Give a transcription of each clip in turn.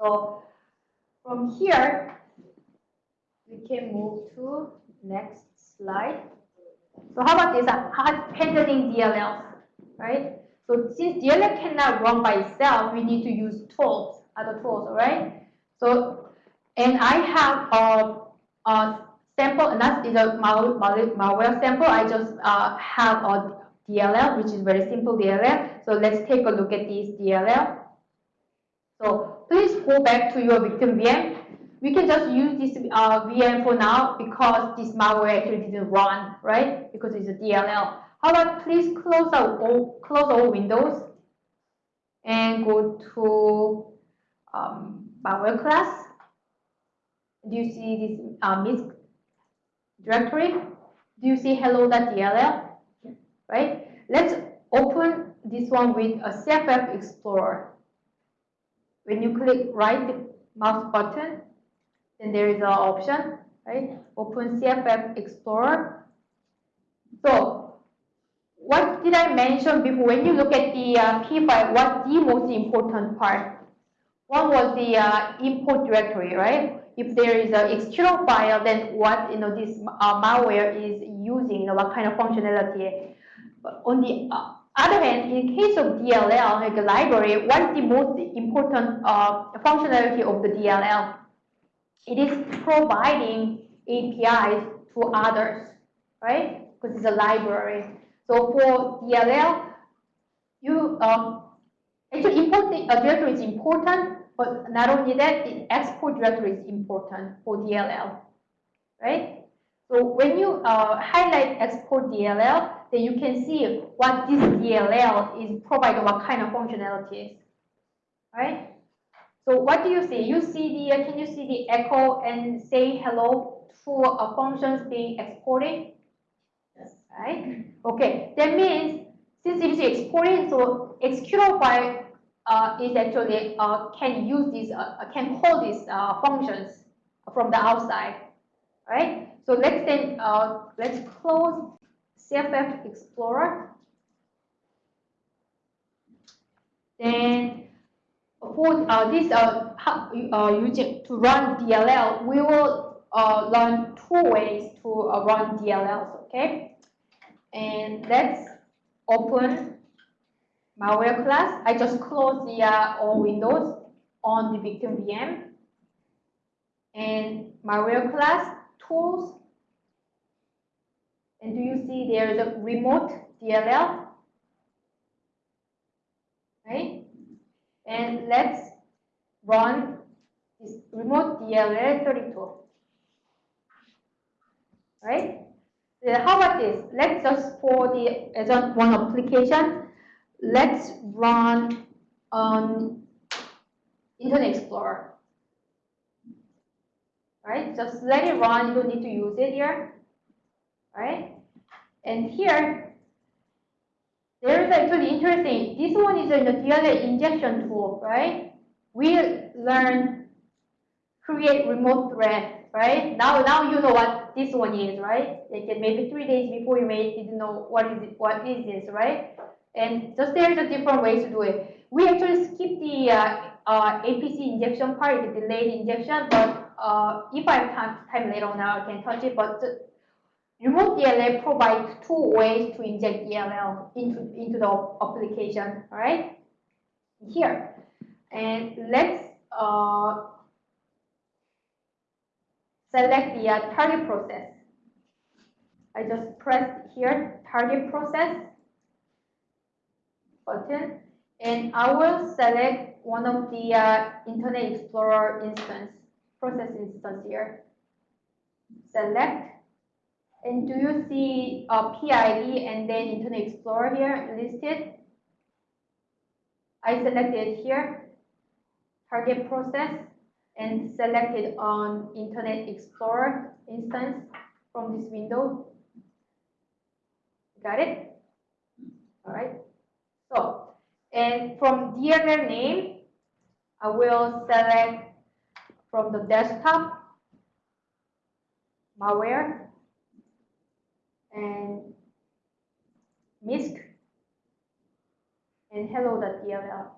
So from here, we can move to next slide. So how about this? Uh, handling DLLs, right? So since DLL cannot run by itself, we need to use tools, other tools, right? So, and I have a, a sample, and that is a malware sample. I just uh, have a DLL, which is very simple DLL. So let's take a look at this DLL. So please go back to your victim VM. We can just use this uh, VM for now because this malware actually didn't run, right? Because it's a DLL. How about please close out all, close all windows and go to um, malware class. Do you see this uh, MISC directory? Do you see hello.dll? Right? Let's open this one with a CFF Explorer. When you click right mouse button, then there is an option, right? Open CFF Explorer. So what did I mention before? When you look at the uh, P file, what's the most important part? One was the uh, import directory, right? If there is an external file, then what you know this uh, malware is using, you know, what kind of functionality. But on the uh, other hand, in case of DLL, like a library, what is the most important uh, functionality of the DLL? It is providing APIs to others, right? Because it's a library. So for DLL, you um, actually import the uh, directory is important, but not only that, the export directory is important for DLL, right? So when you uh, highlight export DLL, then you can see what this DLL is providing, what kind of functionalities, right? So what do you see? You see the, uh, can you see the echo and say hello to a functions being exported? Yes. Right? Okay, that means since it is exported, so executable file uh, is actually uh, can use this, uh, can call these uh, functions from the outside, right? So let's then uh, let's close CFF Explorer. Then for uh, this uh, uh, using to run DLL, we will uh, learn two ways to uh, run DLLs. Okay, and let's open malware class. I just close the uh, all windows on the victim VM and malware class tools and do you see there is a remote DLL? Right? And let's run this remote DLL 32. Right? how about this? Let's just for the as one application, let's run on Internet Explorer. Right? Just let it run. You don't need to use it here right? And here, there is actually interesting. This one is a DLL injection tool, right? We learn create remote thread, right? Now, now you know what this one is, right? Like maybe three days before you made didn't know what is it, what is this, right? And just there's a different ways to do it. We actually skip the uh, uh, APC injection part, the delayed injection, but uh, if I have time, time later on, I can touch it. But Remote DLL provides two ways to inject DLL into, into the application, all right? Here. And let's uh, select the uh, target process. I just press here, target process button, and I will select one of the uh, Internet Explorer instance, process instance here. Select and do you see a PID and then Internet Explorer here listed? I selected here, target process, and selected on Internet Explorer instance from this window. Got it? All right. So, and from DLL name, I will select from the desktop malware and MISC and hello.dll.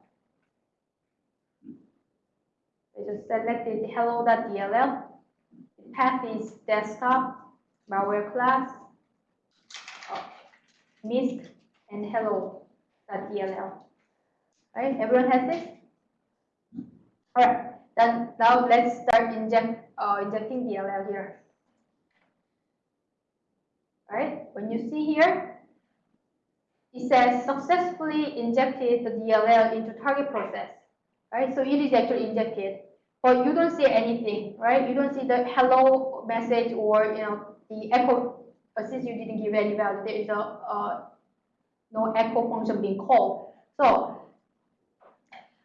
I just selected hello.dll. The path is desktop, malware class, uh, MISC, and hello.dll. Right, everyone has this? All right, then now let's start inject, uh, injecting DLL here. Right, when you see here, it says successfully injected the DLL into target process. Right, so it is actually injected, but you don't see anything, right? You don't see the hello message or you know the echo. Since you didn't give any value, there is a uh, no echo function being called. So,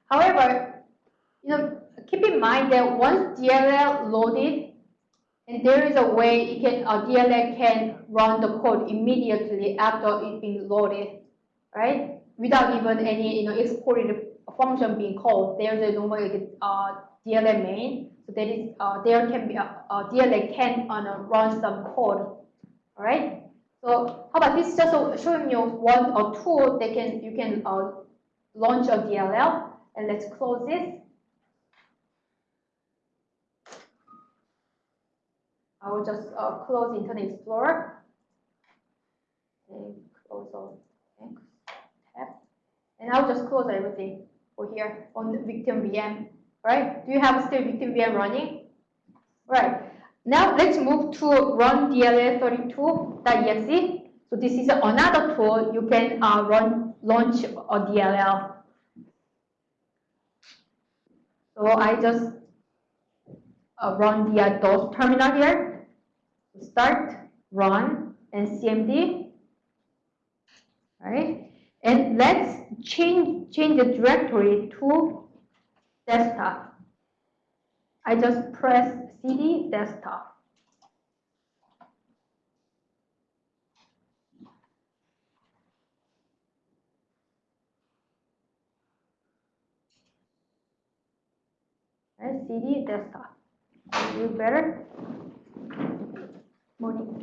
however, you know, keep in mind that once DLL loaded, and there is a way it can uh, DLL can run the code immediately after it being loaded, right? Without even any you know exported function being called. There's a normal uh, DLL main, so that is uh, there can be a, a DLL can uh, run some code, all right? So how about this? Just showing you one or two that can you can uh, launch a DLL, and let's close this. I will just uh, close Internet Explorer and close all tab, and I'll just close everything for here on the victim VM. Right? Do you have still victim VM running? Right. Now let's move to run DLL32.exe. So this is another tool you can uh, run launch a DLL. So I just uh, run the uh, DOS terminal here start, run, and CMD. All right, And let's change, change the directory to desktop. I just press CD desktop. Right, CD desktop. You better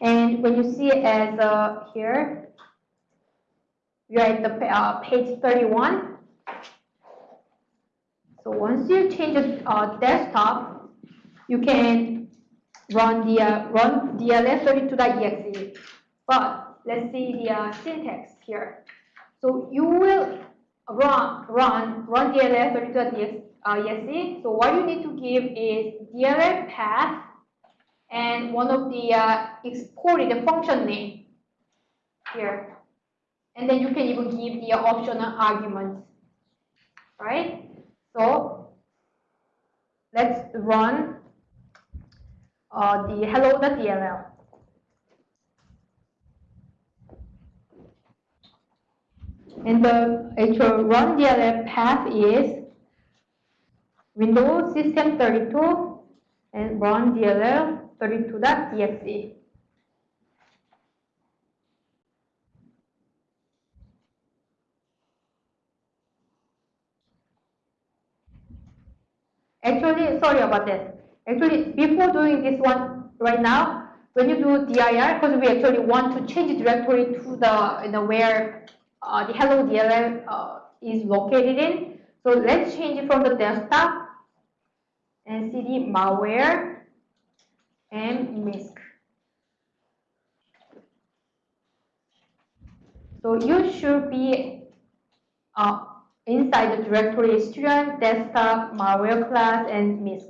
and when you see it as uh, here, you're at the uh, page 31. So once you change the uh, desktop, you can run the uh, run dll32.exe. But let's see the uh, syntax here. So you will run run run dll32.exe. Uh, so what you need to give is dll path and one of the uh, exported function name here. And then you can even give the optional arguments, right? So let's run uh, the hello.dll. And the actual run DLL path is Windows System 32 and run DLL 32.exe. Actually, sorry about this. Actually, before doing this one right now, when you do dir, because we actually want to change directory to the you know, where uh, the hello DLL uh, is located in. So let's change it from the desktop and cd malware and MISC. So you should be uh, inside the directory student, desktop, malware class, and MISC.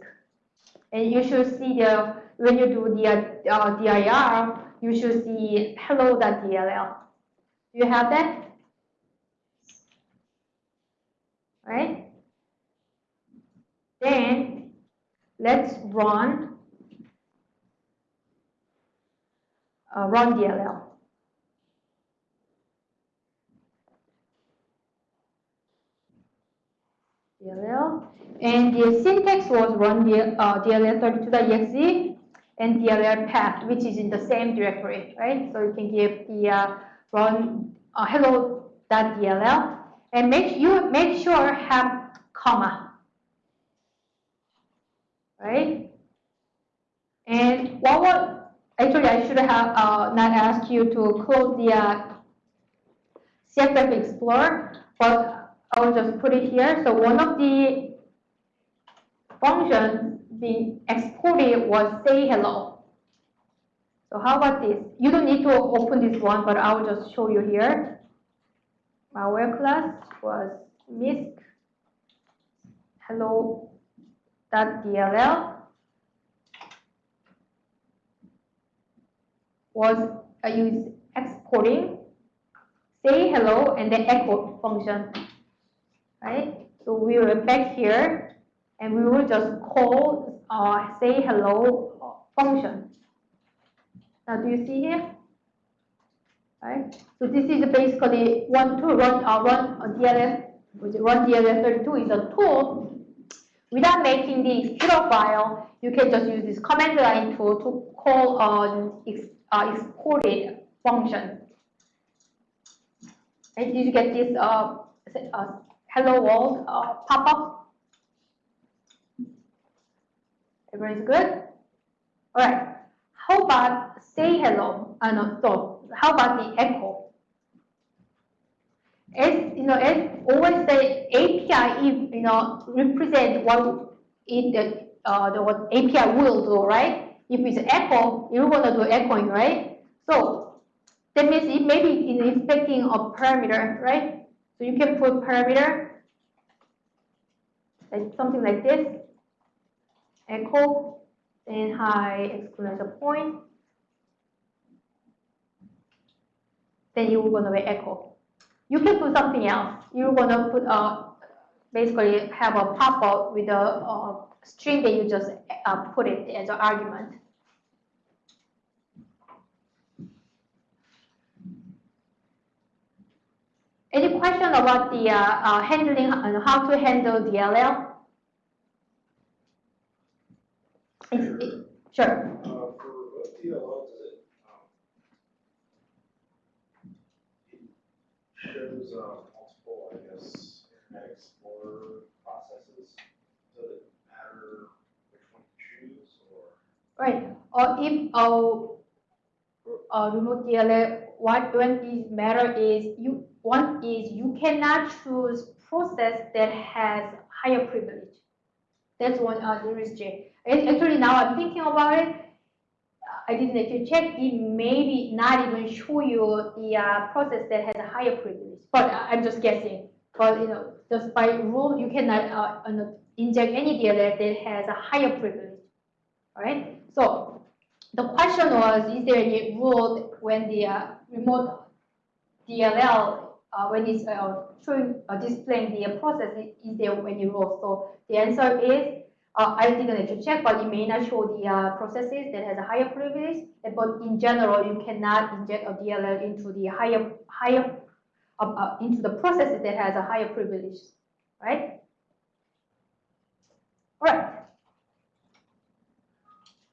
And you should see the, when you do the uh, dir, you should see hello.dll. Do you have that? Right? Then let's run uh, run DLL. DLL. And the syntax was run DL, uh, DLL32.exe and DLL path, which is in the same directory, right? So you can give the uh, run uh, hello.dll and make you make sure have comma, right? And what would actually I should have uh, not asked you to close the uh, Explorer, but I will just put it here. So one of the functions being exported was say hello. So how about this? You don't need to open this one, but I will just show you here. Malware class was misc hello.dll was I use exporting say hello and the echo function, right? So we will back here and we will just call uh, say hello function. Now do you see here? Right? So this is basically one to run uh, run uh, DLS, which run DLS32 is a tool. Without making the zero file, you can just use this command line tool to call ex, uh, exported function. And did you get this uh, uh, hello world uh, pop-up? Everybody's good? All right. How about say hello? Uh, no, so how about the echo? As you know, as always the API, you know, represent what it uh, the what API will do, right? If it's echo, you're gonna do echoing, right? So that means it may be in expecting a parameter, right? So you can put parameter, like something like this, echo, then high exclamation point, then you're gonna be echo. You can put something else. You're gonna put uh, basically have a pop-up with a, a string that you just uh, put it as an argument. Any question about the uh, uh, handling and how to handle DLL? It, sure. Uh, for DLL, does it, um, it shows, uh, multiple, I guess, Internet Explorer processes? Does it matter which one choose, or? Right. Or if uh, uh, remote DLL, what when is matter is you one is you cannot choose process that has higher privilege. That's one uh, there is J. Actually, now I'm thinking about it. I didn't actually check. It maybe not even show you the uh, process that has a higher privilege. But uh, I'm just guessing. But you know, just by rule, you cannot uh, inject any DLL that has a higher privilege. All right. So the question was, is there any rule when the uh, remote DLL uh, when it's uh, showing uh, displaying the process is there you roll. So the answer is uh, I didn't actually check, but it may not show the uh, processes that has a higher privilege. But in general, you cannot inject a DLL into the higher higher uh, into the processes that has a higher privilege, right? All right.